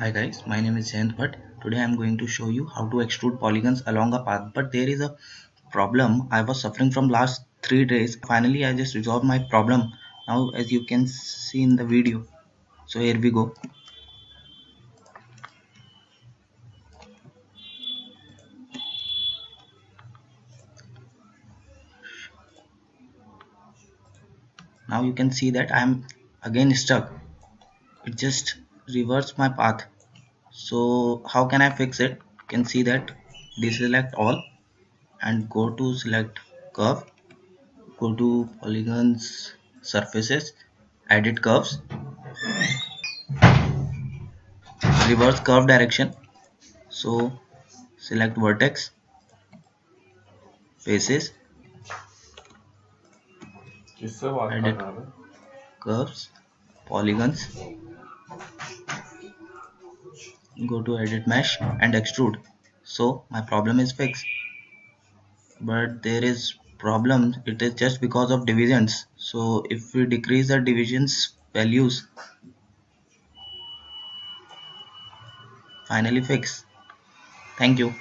Hi guys, my name is Jayant Bhatt. Today I am going to show you how to extrude polygons along a path. But there is a problem. I was suffering from last three days. Finally, I just resolved my problem. Now, as you can see in the video. So here we go. Now you can see that I am again stuck. It just reverse my path. So how can I fix it? You can see that deselect all and go to select curve go to polygons surfaces edit curves reverse curve direction. So select vertex faces edit curves polygons go to edit mesh and extrude. So my problem is fixed. But there is problem it is just because of divisions. So if we decrease the divisions values finally fix thank you